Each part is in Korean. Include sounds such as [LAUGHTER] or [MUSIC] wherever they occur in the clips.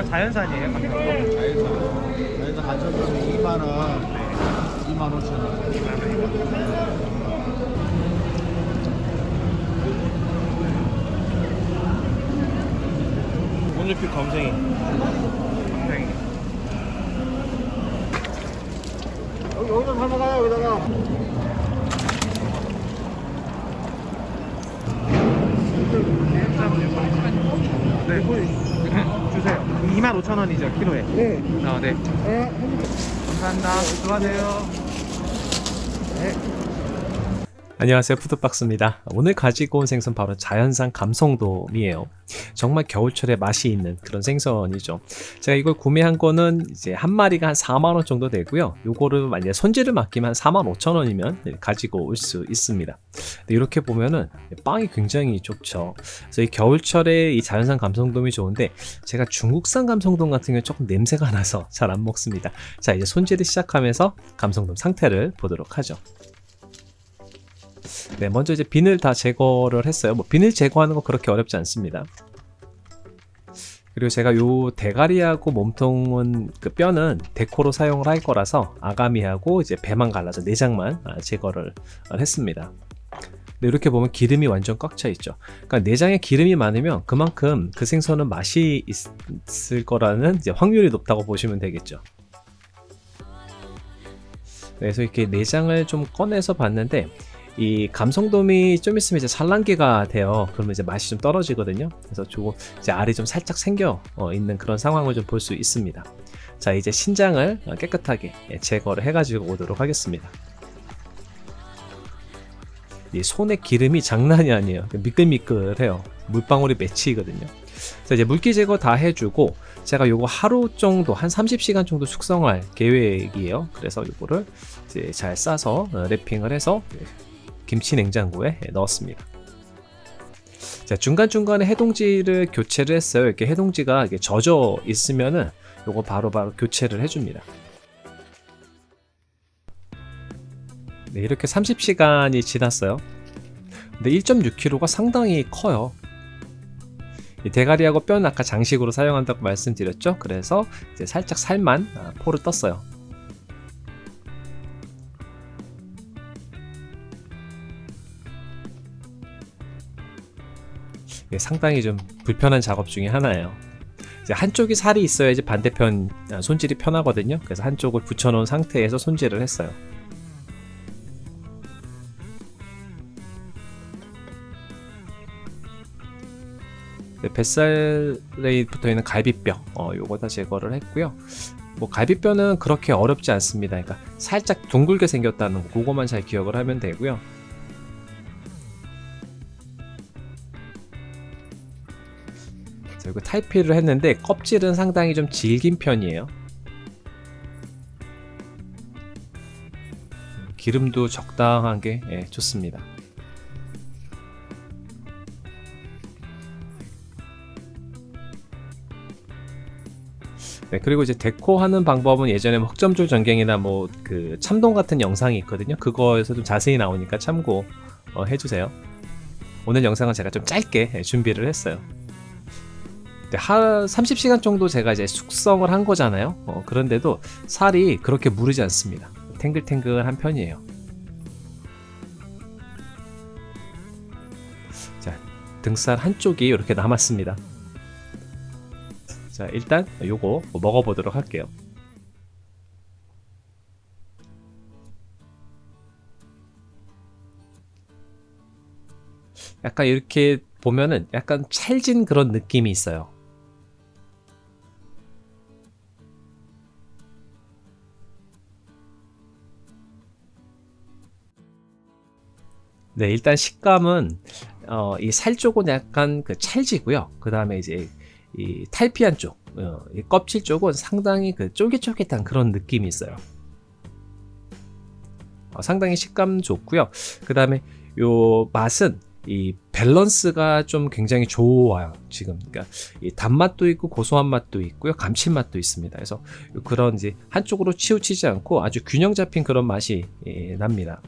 어, 자연산이에요. 감성돔. 자연산. 자연산 간천돔이 2만 원, 네. 2만 5천 원. 2만 원이고. 오늘빛 검생이 감성이. 여기 여기다 담아가요 여기다가. 네. 주세요. 2만 5천 원이죠, 키로에. 네. 아, 네. 네. 감사합니다. 수고하세요. 안녕하세요. 푸드박스입니다. 오늘 가지고 온 생선 바로 자연산 감성돔이에요. 정말 겨울철에 맛이 있는 그런 생선이죠. 제가 이걸 구매한 거는 이제 한 마리가 한 4만원 정도 되고요. 요거를 만약에 손질을 맡기면 한 4만 5천원이면 가지고 올 수 있습니다. 이렇게 보면은 빵이 굉장히 좋죠. 그래서 이 겨울철에 이 자연산 감성돔이 좋은데 제가 중국산 감성돔 같은 경우는 조금 냄새가 나서 잘 안 먹습니다. 자 이제 손질을 시작하면서 감성돔 상태를 보도록 하죠 네, 먼저 이제 비늘 다 제거를 했어요. 뭐 비늘 제거하는 거 그렇게 어렵지 않습니다. 그리고 제가 요 대가리하고 몸통은 그 뼈는 데코로 사용을 할 거라서 아가미하고 이제 배만 갈라서 내장만 아, 제거를 했습니다. 네, 이렇게 보면 기름이 완전 꽉 차 있죠. 그러니까 내장에 기름이 많으면 그만큼 그 생선은 맛이 있을 거라는 확률이 높다고 보시면 되겠죠. 네, 그래서 이렇게 내장을 좀 꺼내서 봤는데 이 감성돔이 좀 있으면 이제 산란기가 돼요. 그러면 이제 맛이 좀 떨어지거든요. 그래서 조금 이제 알이 좀 살짝 생겨 어, 있는 그런 상황을 좀 볼 수 있습니다. 자 이제 신장을 깨끗하게 예, 제거를 해 가지고 오도록 하겠습니다. 이 손에 기름이 장난이 아니에요. 미끌미끌해요. 물방울이 맺히거든요. 자 이제 물기 제거 다 해주고 제가 요거 하루 정도 한 30시간 정도 숙성할 계획이에요. 그래서 요거를 이제 잘 싸서 어, 랩핑을 해서 김치 냉장고에 넣었습니다. 자, 중간중간에 해동지를 교체를 했어요. 이렇게 해동지가 이렇게 젖어 있으면은 요거 바로바로 교체를 해줍니다. 네, 이렇게 30시간이 지났어요. 근데 1.6kg가 상당히 커요. 이 대가리하고 뼈는 아까 장식으로 사용한다고 말씀드렸죠. 그래서 이제 살짝 살만 아, 포를 떴어요. 상당히 좀 불편한 작업 중에 하나예요. 한쪽이 살이 있어야지 반대편 아, 손질이 편하거든요. 그래서 한쪽을 붙여놓은 상태에서 손질을 했어요. 네, 뱃살에 붙어 있는 갈비뼈, 어, 요거 다 제거를 했고요. 뭐 갈비뼈는 그렇게 어렵지 않습니다. 그러니까 살짝 둥글게 생겼다는 거, 그거만 잘 기억을 하면 되고요. 그리고 탈피를 했는데 껍질은 상당히 좀 질긴 편이에요. 기름도 적당한 게 예, 좋습니다. 네, 그리고 이제 데코하는 방법은 예전에 뭐 흑점줄 전갱이나 뭐 그 참돔 같은 영상이 있거든요. 그거에서 좀 자세히 나오니까 참고 어, 해주세요. 오늘 영상은 제가 좀 짧게 예, 준비를 했어요. 네, 한 30시간 정도 제가 이제 숙성을 한 거잖아요. 어, 그런데도 살이 그렇게 무르지 않습니다. 탱글탱글한 편이에요. 자, 등살 한쪽이 이렇게 남았습니다. 자, 일단 요거 먹어보도록 할게요. 약간 이렇게 보면은 약간 찰진 그런 느낌이 있어요. 네, 일단 식감은 어, 이 살 쪽은 약간 그 찰지고요. 그 다음에 이제 이 탈피한 쪽, 어, 이 껍질 쪽은 상당히 그 쫄깃쫄깃한 그런 느낌이 있어요. 어, 상당히 식감 좋고요. 그 다음에 요 맛은 이 밸런스가 좀 굉장히 좋아요. 지금 그러니까 이 단맛도 있고 고소한 맛도 있고요, 감칠맛도 있습니다. 그래서 그런 이제 한쪽으로 치우치지 않고 아주 균형 잡힌 그런 맛이 예, 납니다.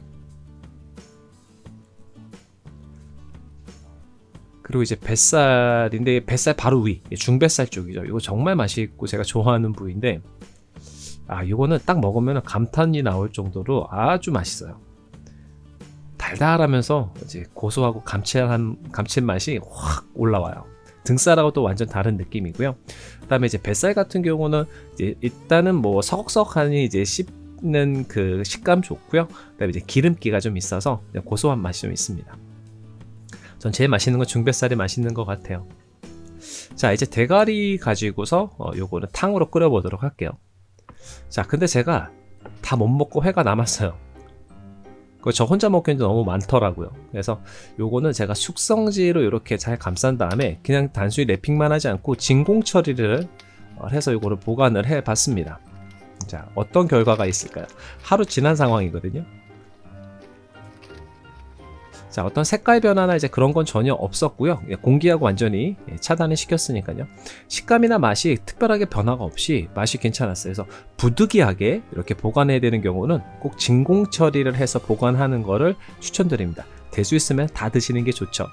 그리고 이제 뱃살인데 뱃살 바로 위 중뱃살 쪽이죠. 이거 정말 맛있고 제가 좋아하는 부위인데 아 이거는 딱 먹으면 감탄이 나올 정도로 아주 맛있어요. 달달하면서 이제 고소하고 감칠한 감칠맛이 확 올라와요. 등살하고 또 완전 다른 느낌이고요. 그 다음에 이제 뱃살 같은 경우는 이제 일단은 뭐 서걱서걱하니 이제 씹는 그 식감 좋고요. 그 다음에 이제 기름기가 좀 있어서 고소한 맛이 좀 있습니다. 전 제일 맛있는 건 중뱃살이 맛있는 것 같아요. 자 이제 대가리 가지고서 어, 요거는 탕으로 끓여 보도록 할게요. 자 근데 제가 다 못 먹고 회가 남았어요. 그거 저 혼자 먹기에는 너무 많더라고요. 그래서 요거는 제가 숙성지로 이렇게 잘 감싼 다음에 그냥 단순히 랩핑만 하지 않고 진공 처리를 어, 해서 요거를 보관을 해 봤습니다. 자, 어떤 결과가 있을까요? 하루 지난 상황이거든요. 자, 어떤 색깔 변화나 이제 그런 건 전혀 없었고요. 예, 공기하고 완전히 예, 차단을 시켰으니까요. 식감이나 맛이 특별하게 변화가 없이 맛이 괜찮았어요. 그래서 부득이하게 이렇게 보관해야 되는 경우는 꼭 진공 처리를 해서 보관하는 거를 추천드립니다. 될 수 있으면 다 드시는 게 좋죠.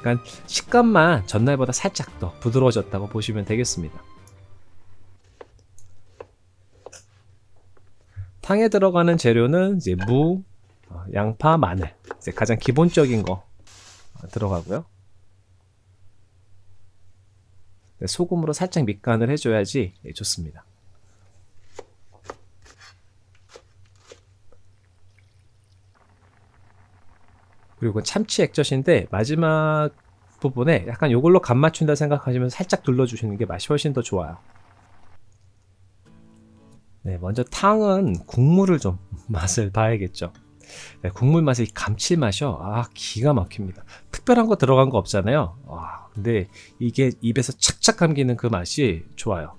그러니까 식감만 전날보다 살짝 더 부드러워졌다고 보시면 되겠습니다. 탕에 들어가는 재료는 이제 무, 어, 양파, 마늘 이제 가장 기본적인 거 어, 들어가고요. 네, 소금으로 살짝 밑간을 해줘야지 예, 좋습니다. 그리고 참치 액젓인데 마지막 부분에 약간 이걸로 간 맞춘다 생각하시면 살짝 둘러주시는 게 맛이 훨씬 더 좋아요. 네, 먼저 탕은 국물을 좀 [LAUGHS] 맛을 봐야겠죠. 네, 국물 맛이 감칠맛이요. 아, 기가 막힙니다. 특별한 거 들어간 거 없잖아요. 와, 근데 이게 입에서 착착 감기는 그 맛이 좋아요.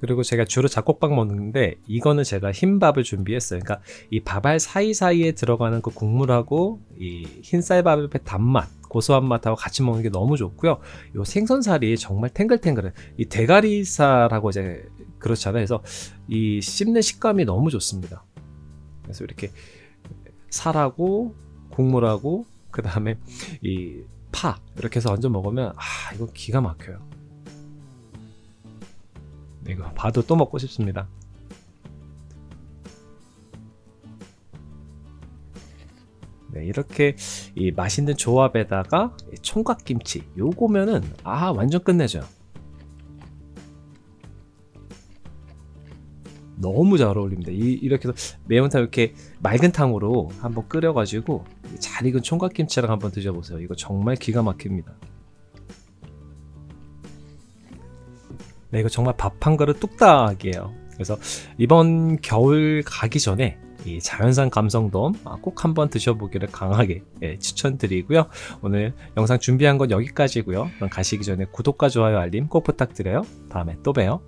그리고 제가 주로 잡곡밥 먹는데 이거는 제가 흰밥을 준비했어요. 그러니까 이 밥알 사이사이에 들어가는 그 국물하고 이 흰쌀밥의 단맛, 고소한 맛하고 같이 먹는 게 너무 좋고요. 이 생선살이 정말 탱글탱글해. 이 대가리살하고 이제 그렇잖아요. 그래서 이 씹는 식감이 너무 좋습니다. 그래서 이렇게 살하고 국물하고 그 다음에 이 파 이렇게 해서 얹어 먹으면 아 이거 기가 막혀요. 이거 봐도 또 먹고 싶습니다. 네, 이렇게 이 맛있는 조합에다가 총각김치 요거면은 아 완전 끝내줘 너무 잘 어울립니다. 이, 렇게 해서 매운탕 이렇게 맑은 탕으로 한번 끓여가지고 잘 익은 총각김치랑 한번 드셔보세요. 이거 정말 기가 막힙니다. 네, 이거 정말 밥 한 그릇 뚝딱이에요. 그래서 이번 겨울 가기 전에 이 자연산 감성돔 아, 꼭 한번 드셔보기를 강하게 예, 추천드리고요. 오늘 영상 준비한 건 여기까지고요. 그럼 가시기 전에 구독과 좋아요 알림 꼭 부탁드려요. 다음에 또 봬요.